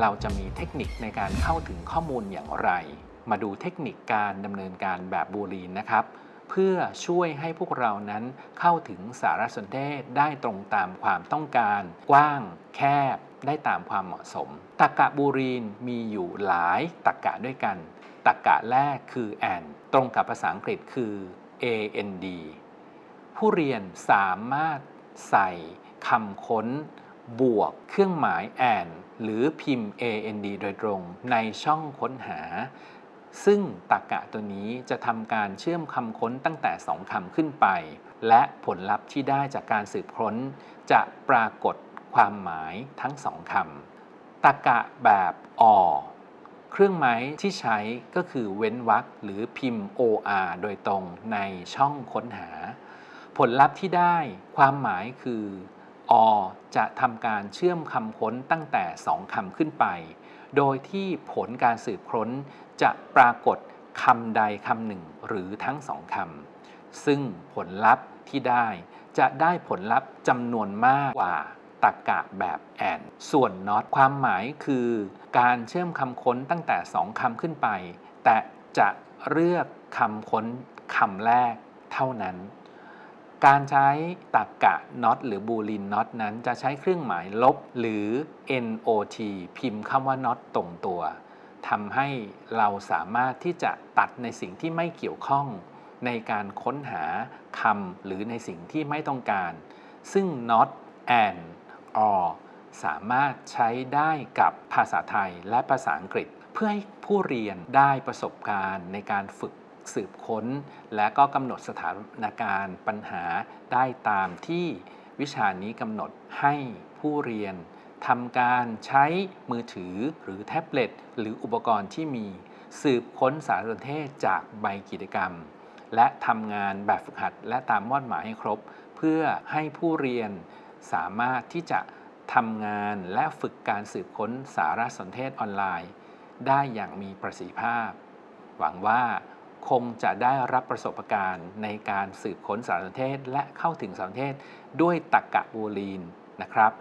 เราจะมีเทคนิคในการเข้าถึงข้อมูลอย่างไร มาดูเทคนิคการดำเนินการแบบบูลีนนะครับ เพื่อช่วยให้พวกเรานั้นเข้าถึงสารสนเทศได้ตรงตามความต้องการ กว้างแคบได้ตามความเหมาะสมตรกะบูรีนมีอยู่หลายตรกะด้วยกันตรรกะแรกคือ and ตรงกับภาษาอังกฤษคือ and ผู้เรียนสามารถใส่คำค้น บวกเครื่องหมาย and หรือพิมพ์ and โดยตรงในช่องค้นหา ซึ่งตรรกะตัวนี้จะทำการเชื่อมคำค้นตั้งแต่ 2คำขึ้นไป และผลลัพธ์ที่ได้จากการสืบค้น จะปรากฏความหมายทั้งสองคำตรรกะแบบอเครื่องหมายที่ใช้ก็คือเว้นวรรคหรือพิมพ์ OR โดยตรงในช่องค้นหา ผลลัพธ์ที่ได้ความหมายคือ อจะทำการเชื่อมคำค้นตั้งแต่ 2 คำขึ้นไป โดยที่ผลการสืบค้นจะปรากฏคำใดคำหนึ่งหรือทั้งสองคำซึ่งผลลัพธ์ที่ได้จะได้ผลลัพธ์จำนวนมากกว่าตรรกะแบบแอนส่วน not ความหมายคือ การเชื่อมคำค้นตั้งแต่ 2คำขึ้นไป แต่จะเลือกคำค้นคำแรกเท่านั้น การใช้ตรรกะ not หรือ boolean not นั้นจะใช้เครื่องหมายลบหรือ not พิมพ์คำว่า not ตรงตัวทำให้เราสามารถที่จะตัดในสิ่งที่ไม่เกี่ยวข้อง ในการค้นหาคำหรือในสิ่งที่ไม่ต้องการ ซึ่ง not and or สามารถใช้ได้กับภาษาไทยและภาษาอังกฤษ เพื่อให้ผู้เรียนได้ประสบการณ์ในการฝึก สืบค้น และก็กำหนดสถานการณ์ปัญหาได้ตามที่วิชานี้กำหนดให้ผู้เรียนทำการใช้มือถือหรือแท็บเล็ตหรืออุปกรณ์ที่มีสืบค้นสารสนเทศจากใบกิจกรรม และทำงานแบบฝึกหัด และตามมอดหมายให้ครบ เพื่อให้ผู้เรียนสามารถที่จะทำงานและฝึกการสืบค้นสารสนเทศออนไลน์ ได้อย่างมีประสิทธิภาพ หวังว่า คงจะได้รับประสบการณ์ในการสืบค้นสารสนเทศ และเข้าถึงสารสนเทศด้วยตรรกะบูลีนนะครับ